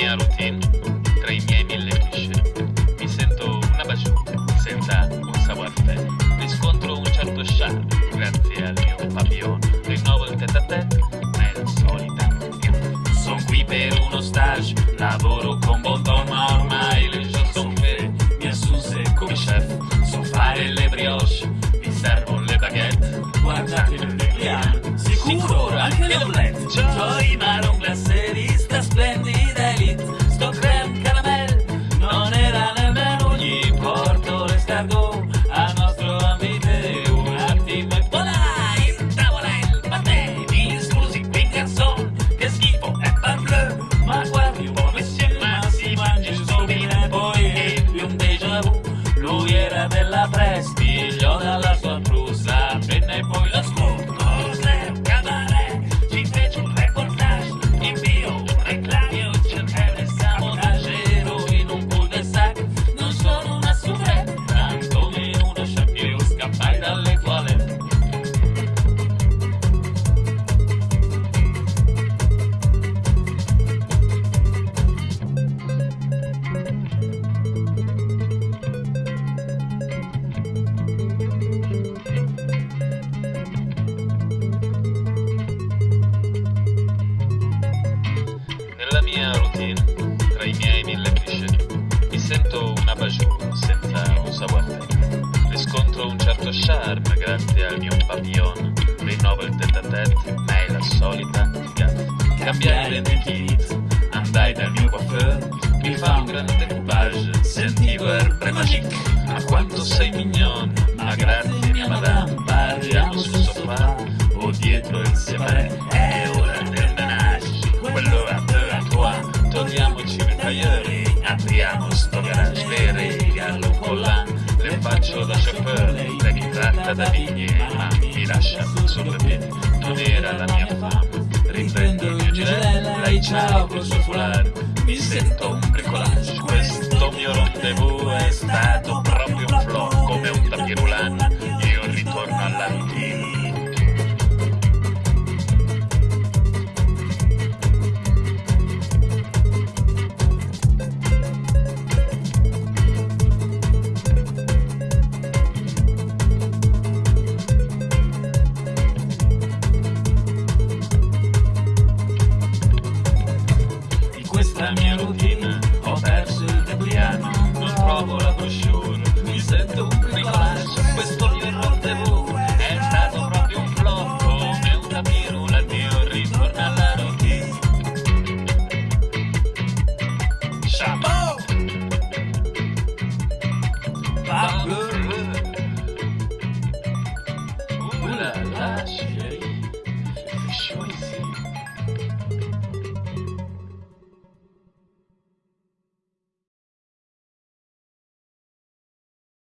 mia routine, tra i miei mille cliché, mi sento una baciù, senza un savoir-faire. Riscontro un certo charme, grazie al mio papillon. Rinnovo il tête-à-tête, grazie al mio papillon. Rinnovo il tête-à-tête, ma è la solita gaffa. Cambiai lentille, andai dal mio coiffeur, mi fa un grande découpage, sentivo erbe magique. Ma quanto sei mignon, ma grazie mia madame, parliamo sul sofà o dietro il separé. È ora del menage, quello a te a toi, togliamoci il tagliere, apriamo mi tratta da vigne, ma mi lascia sul piede, non era la mia fama, riprendo il mio gilet, lei ciao col suo foulard, mi sento un bricolage, questo mio rendezvous è stato mia routine Ho perso il capriano, non provo la coscione Mi sento